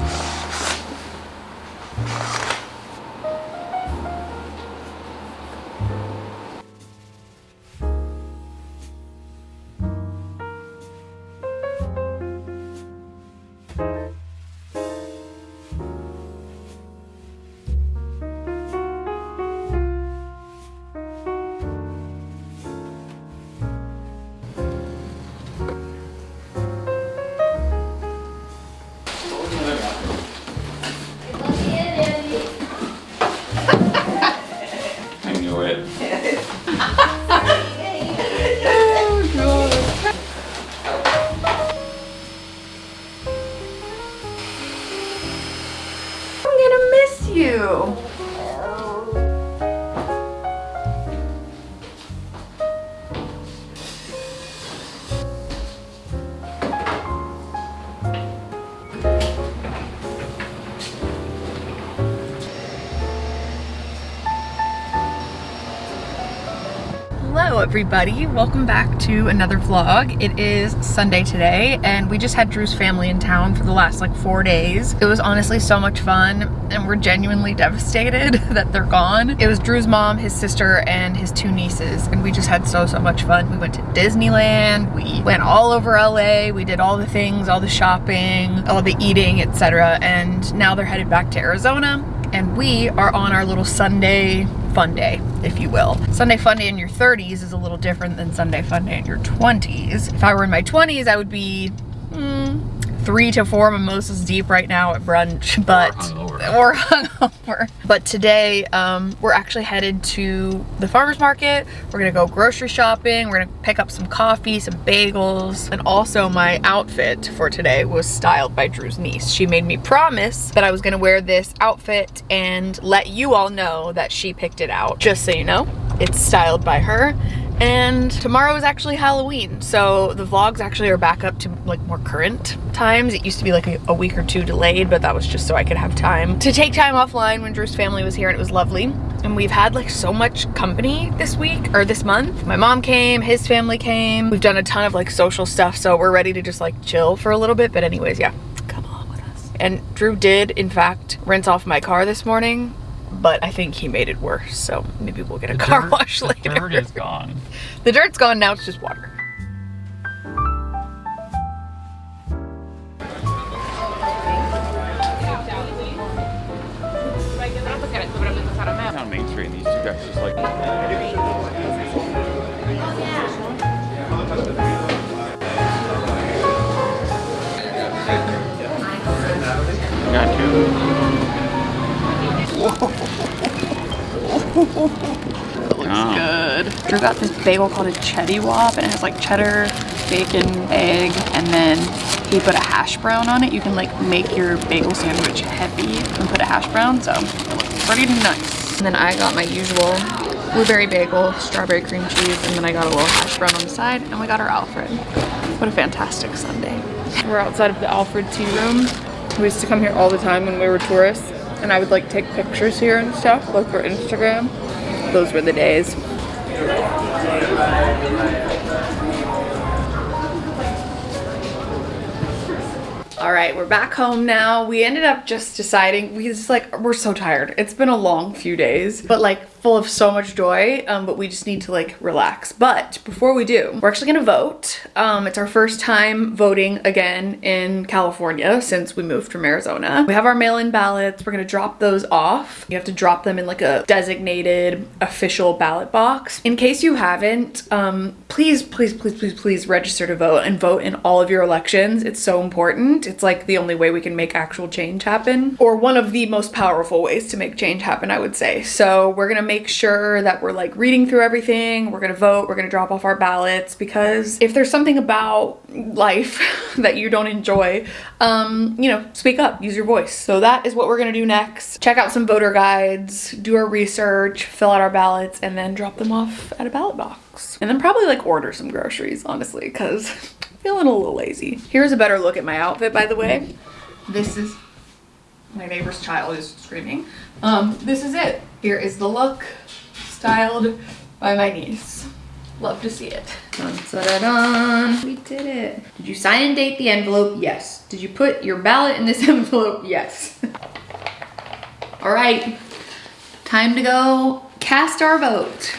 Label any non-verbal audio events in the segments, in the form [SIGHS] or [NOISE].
you Everybody, welcome back to another vlog. It is Sunday today and we just had Drew's family in town for the last like four days. It was honestly so much fun and we're genuinely devastated [LAUGHS] that they're gone. It was Drew's mom, his sister, and his two nieces and we just had so so much fun. We went to Disneyland, we went all over LA, we did all the things, all the shopping, all the eating, etc. And now they're headed back to Arizona and we are on our little Sunday fun day, if you will. Sunday fun day in your 30s is a little different than Sunday fun day in your 20s. If I were in my 20s, I would be mm, three to four mimosas deep right now at brunch, but hungover. or [LAUGHS] hungover. But today, um, we're actually headed to the farmer's market. We're gonna go grocery shopping. We're gonna pick up some coffee, some bagels, and also my outfit for today was styled by Drew's niece. She made me promise that I was gonna wear this outfit and let you all know that she picked it out. Just so you know, it's styled by her. And tomorrow is actually Halloween, so the vlogs actually are back up to like more current times. It used to be like a, a week or two delayed, but that was just so I could have time to take time offline when Drew's family was here and it was lovely. And we've had like so much company this week or this month. My mom came, his family came. We've done a ton of like social stuff, so we're ready to just like chill for a little bit. But anyways, yeah, come along with us. And Drew did, in fact, rinse off my car this morning, but I think he made it worse. So maybe we'll get a car dirt- wash the later. dirt is gone. [LAUGHS] The dirt's gone now, it's just water. on Main Street, and these two guys just like. Got two. Oh. Good. Drew got this bagel called a Chetty Wop and it has like cheddar, bacon, egg, and then he put a hash brown on it. You can like make your bagel sandwich heavy and put a hash brown, so it looks pretty nice. And then I got my usual blueberry bagel, strawberry cream cheese, and then I got a little hash brown on the side, and we got our Alfred. What a fantastic Sunday. We're outside of the Alfred tea room. We used to come here all the time when we were tourists, and I would like take pictures here and stuff, like for Instagram. Those were the days. All right, we're back home now. We ended up just deciding, we just like, we're so tired. It's been a long few days, but like full of so much joy, um, but we just need to like relax. But before we do, we're actually gonna vote. Um, it's our first time voting again in California since we moved from Arizona. We have our mail-in ballots. We're gonna drop those off. You have to drop them in like a designated official ballot box. In case you haven't, um, please, please, please, please, please register to vote and vote in all of your elections. It's so important. It's like the only way we can make actual change happen, or one of the most powerful ways to make change happen, I would say. So we're gonna make sure that we're like reading through everything. We're gonna vote. We're gonna drop off our ballots because if there's something about life [LAUGHS] that you don't enjoy, um, you know, speak up, use your voice. So that is what we're gonna do next. Check out some voter guides, do our research, fill out our ballots, and then drop them off at a ballot box. And then probably like order some groceries, honestly, because [LAUGHS] feeling a little lazy. Here's a better look at my outfit, by the way. This is my neighbor's child is screaming. Um, this is it. Here is the look, styled by my niece. Love to see it. Dun, dun, dun, We did it. Did you sign and date the envelope? Yes. Did you put your ballot in this [LAUGHS] envelope? Yes. All right, time to go cast our vote.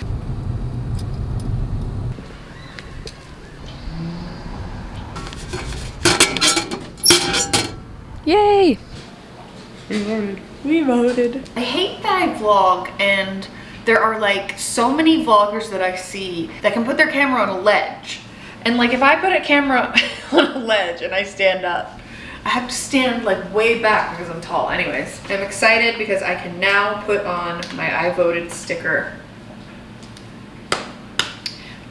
Yay! We voted. We voted. I hate that I vlog and there are like so many vloggers that I see that can put their camera on a ledge. And like if I put a camera [LAUGHS] on a ledge and I stand up, I have to stand like way back because I'm tall. Anyways, I'm excited because I can now put on my I voted sticker.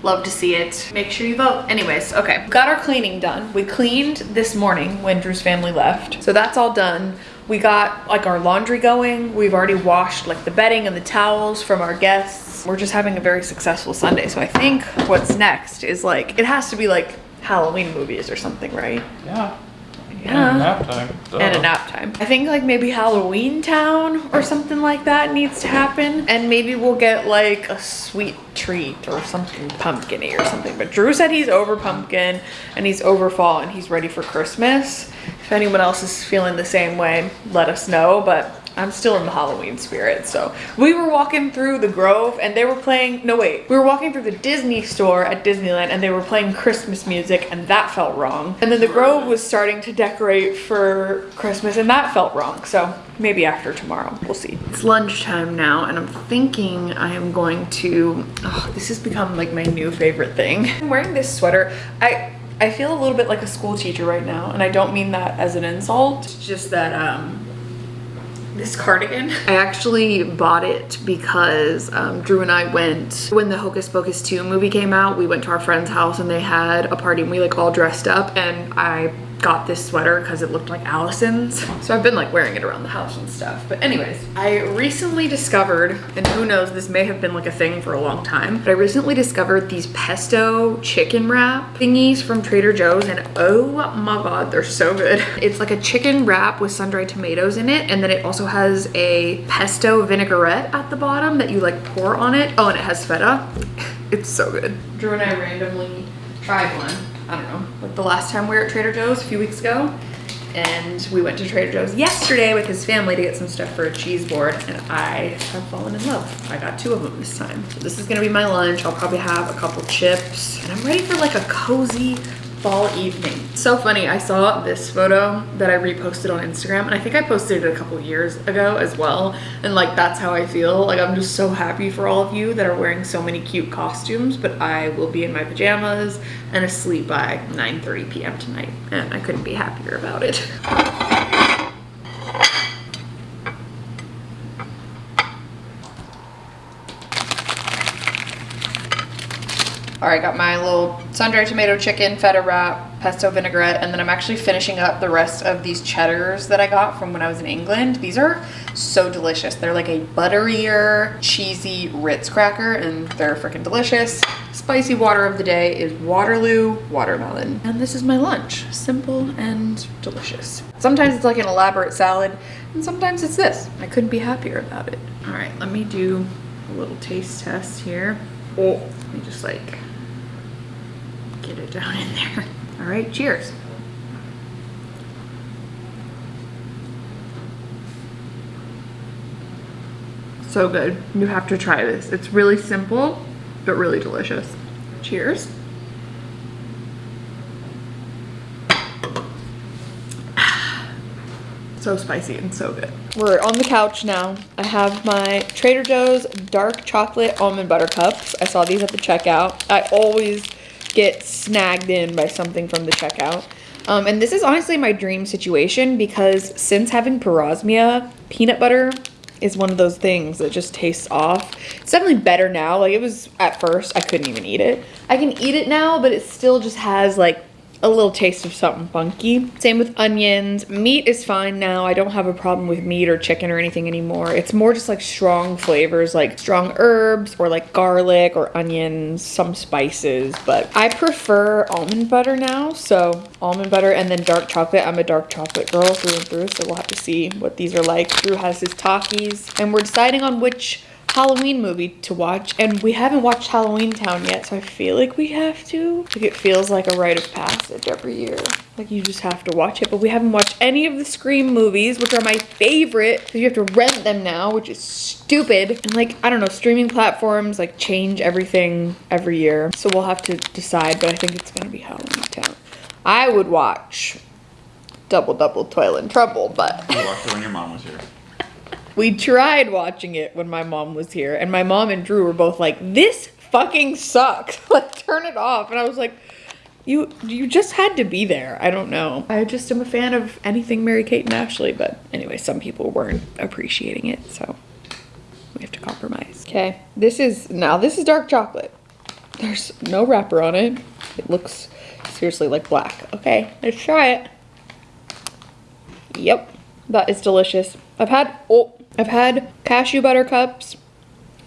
Love to see it. Make sure you vote. Anyways, okay. Got our cleaning done. We cleaned this morning when Drew's family left. So that's all done. We got like our laundry going. We've already washed like the bedding and the towels from our guests. We're just having a very successful Sunday. So I think what's next is like, it has to be like Halloween movies or something, right? Yeah. Yeah. And nap time. and a nap time. I think like maybe Halloween Town or something like that needs to happen. And maybe we'll get like a sweet treat or something pumpkin-y or something. But Drew said he's over pumpkin and he's over fall and he's ready for Christmas. If anyone else is feeling the same way, let us know. But I'm still in the Halloween spirit. So we were walking through the Grove and they were playing, no wait, we were walking through the Disney store at Disneyland and they were playing Christmas music and that felt wrong. And then the Grove was starting to decorate for Christmas and that felt wrong. So maybe after tomorrow, we'll see. It's lunchtime now and I'm thinking I am going to, oh, this has become like my new favorite thing. [LAUGHS] I'm wearing this sweater. I, I feel a little bit like a school teacher right now and I don't mean that as an insult. It's just that, um, this cardigan. I actually bought it because um, Drew and I went, when the Hocus Pocus 2 movie came out, we went to our friend's house and they had a party and we like all dressed up and I got this sweater because it looked like Allison's. So I've been like wearing it around the house and stuff. But anyways, I recently discovered, and who knows, this may have been like a thing for a long time, but I recently discovered these pesto chicken wrap thingies from Trader Joe's and oh my god, they're so good. [LAUGHS] It's like a chicken wrap with sun-dried tomatoes in it and then it also has a pesto vinaigrette at the bottom that you like pour on it. Oh, and it has feta. [LAUGHS] It's so good. Drew and I randomly tried one. I don't know, like the last time we were at Trader Joe's a few weeks ago. And we went to Trader Joe's yesterday with his family to get some stuff for a cheese board and I have fallen in love. I got two of them this time. So this is gonna be my lunch. I'll probably have a couple chips and I'm ready for like a cozy fall evening. So funny, I saw this photo that I reposted on Instagram and I think I posted it a couple years ago as well. And like, that's how I feel. Like, I'm just so happy for all of you that are wearing so many cute costumes, but I will be in my pajamas and asleep by 9.30 p.m. tonight. And I couldn't be happier about it. [LAUGHS] All right, I got my little sun-dried tomato chicken, feta wrap, pesto vinaigrette, and then I'm actually finishing up the rest of these cheddars that I got from when I was in England. These are so delicious. They're like a butterier, cheesy Ritz cracker, and they're freaking delicious. Spicy water of the day is Waterloo watermelon. And this is my lunch. Simple and delicious. Sometimes it's like an elaborate salad, and sometimes it's this. I couldn't be happier about it. All right, let me do a little taste test here. Oh, let me just like get it down in there. [LAUGHS] All right, cheers. So good. You have to try this. It's really simple, but really delicious. Cheers. [SIGHS] So spicy and so good. We're on the couch now. I have my Trader Joe's dark chocolate almond butter cups. I saw these at the checkout. I always get snagged in by something from the checkout. Um, and this is honestly my dream situation because since having parosmia, peanut butter is one of those things that just tastes off. It's definitely better now. Like it was at first, I couldn't even eat it. I can eat it now, but it still just has like a little taste of something funky. Same with onions. Meat is fine now. I don't have a problem with meat or chicken or anything anymore. It's more just like strong flavors like strong herbs or like garlic or onions, some spices. But I prefer almond butter now. So almond butter and then dark chocolate. I'm a dark chocolate girl through and through. So we'll have to see what these are like. Drew has his Takis and we're deciding on which Halloween movie to watch, and we haven't watched Halloween Town yet, so I feel like we have to. Like it feels like a rite of passage every year. Like you just have to watch it, but we haven't watched any of the Scream movies, which are my favorite. because you have to rent them now, which is stupid. And like, I don't know, streaming platforms like change everything every year. So we'll have to decide, but I think it's gonna be Halloween Town. I would watch Double Double Toil and Trouble, but You watched it when your mom was here. We tried watching it when my mom was here, and my mom and Drew were both like, "This fucking sucks. [LAUGHS] like, turn it off." And I was like, "You, you just had to be there." I don't know. I just am a fan of anything Mary Kate and Ashley, but anyway, some people weren't appreciating it, so we have to compromise. Okay, this is now this is dark chocolate. There's no wrapper on it. It looks seriously like black. Okay, let's try it. Yep, that is delicious. I've had oh, I've had cashew butter cups,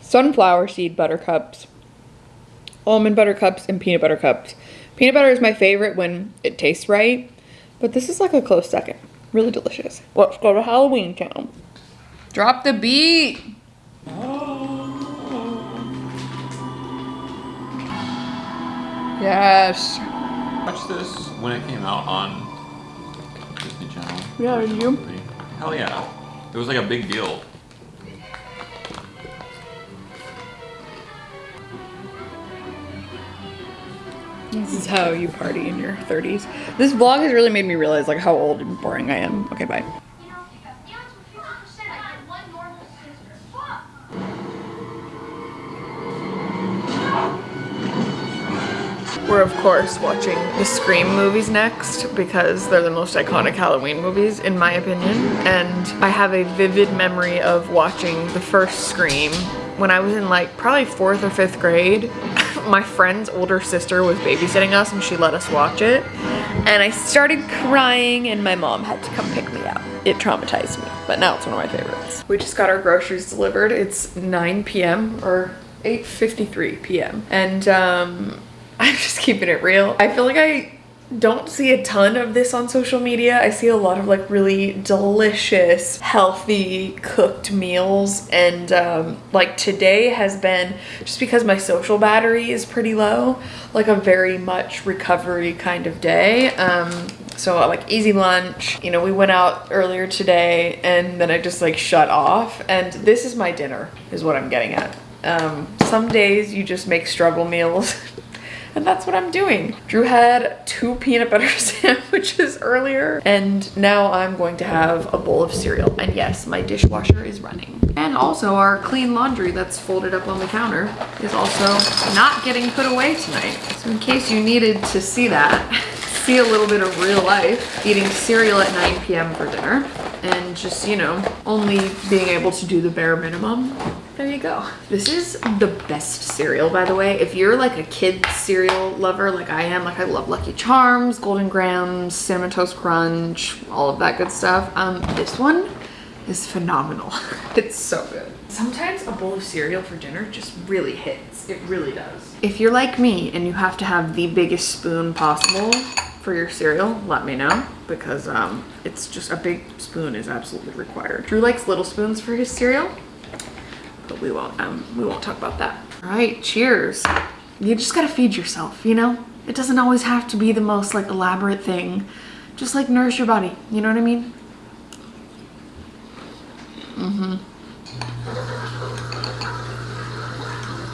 sunflower seed butter cups, almond butter cups, and peanut butter cups. Peanut butter is my favorite when it tastes right, but this is like a close second. Really delicious. Let's go to Halloween Town. Drop the beat. Yes. Watch this when it came out on Disney Channel. Yeah, Original you? Hell yeah. It was like a big deal. This is how you party in your 30s. This vlog has really made me realize like how old and boring I am. Okay, bye. We're of course watching the Scream movies next because they're the most iconic Halloween movies in my opinion. And I have a vivid memory of watching the first Scream when I was in like probably fourth or fifth grade. [LAUGHS] my friend's older sister was babysitting us and she let us watch it. And I started crying and my mom had to come pick me up. It traumatized me, but now it's one of my favorites. We just got our groceries delivered. It's 9 p.m. or 8.53 p.m. And um, [LAUGHS] I'm just keeping it real. I feel like I don't see a ton of this on social media. I see a lot of like really delicious, healthy cooked meals. And um, like today has been, just because my social battery is pretty low, like a very much recovery kind of day. Um, so like easy lunch, you know, we went out earlier today and then I just like shut off. And this is my dinner is what I'm getting at. Um, some days you just make struggle meals [LAUGHS] and that's what I'm doing. Drew had two peanut butter [LAUGHS] sandwiches earlier, and now I'm going to have a bowl of cereal. And yes, my dishwasher is running. And also our clean laundry that's folded up on the counter is also not getting put away tonight. So in case you needed to see that, [LAUGHS] see a little bit of real life, eating cereal at 9 p.m. for dinner, and just, you know, only being able to do the bare minimum. There you go. This is the best cereal, by the way. If you're like a kid cereal lover like I am, like I love Lucky Charms, Golden Grahams, Cinnamon Toast Crunch, all of that good stuff, um, this one is phenomenal. [LAUGHS] It's so good. Sometimes a bowl of cereal for dinner just really hits. It really does. If you're like me and you have to have the biggest spoon possible for your cereal, let me know because um, it's just a big spoon is absolutely required. Drew likes little spoons for his cereal, but we won't um, we won't talk about that. All right, cheers. You just gotta feed yourself, you know? It doesn't always have to be the most like elaborate thing. Just like nourish your body, you know what I mean? Mm-hmm.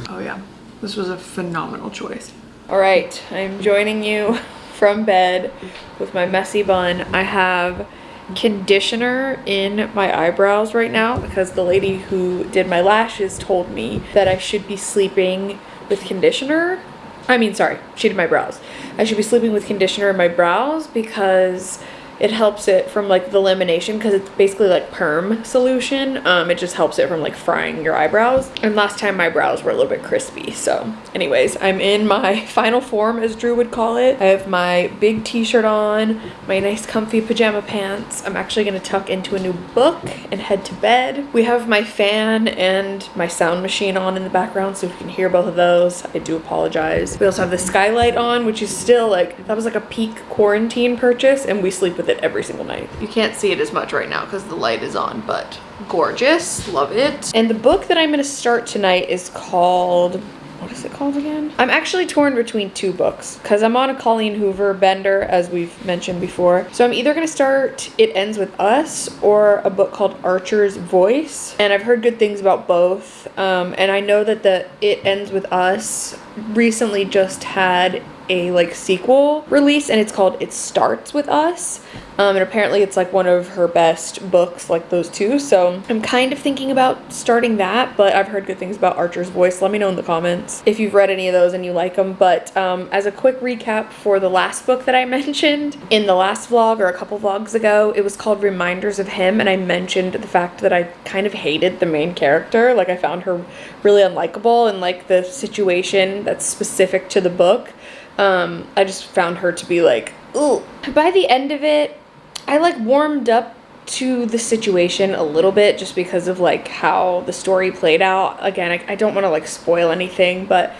Oh yeah, this was a phenomenal choice. All right, I'm joining you [LAUGHS] from bed with my messy bun. I have conditioner in my eyebrows right now because the lady who did my lashes told me that I should be sleeping with conditioner. I mean, sorry, she did my brows. I should be sleeping with conditioner in my brows because it helps it from like the lamination because it's basically like perm solution. Um, it just helps it from like frying your eyebrows. And last time my brows were a little bit crispy. So anyways, I'm in my [LAUGHS] final form as Drew would call it. I have my big t-shirt on, my nice comfy pajama pants. I'm actually gonna tuck into a new book and head to bed. We have my fan and my sound machine on in the background so you can hear both of those. I do apologize. We also have the skylight on, which is still like, that was like a peak quarantine purchase and we sleep with with it every single night. You can't see it as much right now because the light is on, but gorgeous, love it. And the book that I'm gonna start tonight is called what is it called again? I'm actually torn between two books because I'm on a Colleen Hoover bender, as we've mentioned before. So I'm either going to start It Ends With Us or a book called Archer's Voice. And I've heard good things about both. Um, and I know that the It Ends With Us recently just had a like sequel release and it's called It Starts With Us. Um, and apparently it's like one of her best books, like those two. So I'm kind of thinking about starting that, but I've heard good things about Archer's Voice. Let me know in the comments if you've read any of those and you like them. But um, as a quick recap for the last book that I [LAUGHS] mentioned in the last vlog or a couple vlogs ago, it was called Reminders of Him. And I mentioned the fact that I kind of hated the main character. Like I found her really unlikable and like the situation that's specific to the book. Um, I just found her to be like, ooh. By the end of it, I like warmed up to the situation a little bit just because of like how the story played out. Again, I, I don't want to like spoil anything, but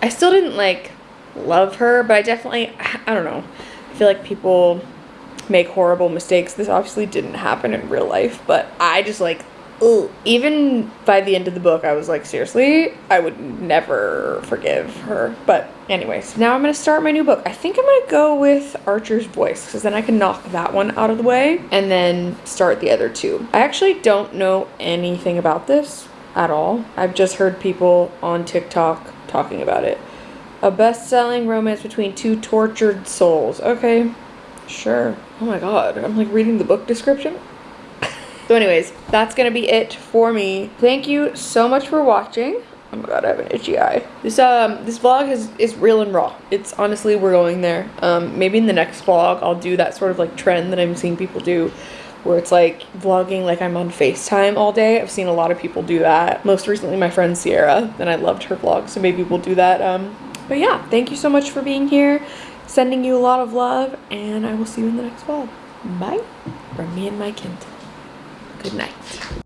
I still didn't like love her, but I definitely, I don't know. I feel like people make horrible mistakes. This obviously didn't happen in real life, but I just like Ooh. Even by the end of the book, I was like, seriously, I would never forgive her. But anyways, now I'm going to start my new book. I think I'm going to go with Archer's Voice because then I can knock that one out of the way and then start the other two. I actually don't know anything about this at all. I've just heard people on TikTok talking about it. A best-selling romance between two tortured souls. Okay, sure. Oh my god, I'm like reading the book description. So anyways, that's gonna be it for me. Thank you so much for watching. Oh my god, I have an itchy eye. This um this vlog is is real and raw. It's honestly we're going there. Um maybe in the next vlog I'll do that sort of like trend that I'm seeing people do where it's like vlogging like I'm on FaceTime all day. I've seen a lot of people do that. Most recently my friend Sierra, and I loved her vlog, so maybe we'll do that. Um but yeah, thank you so much for being here. Sending you a lot of love, and I will see you in the next vlog. Bye from me and my Kent. Good night.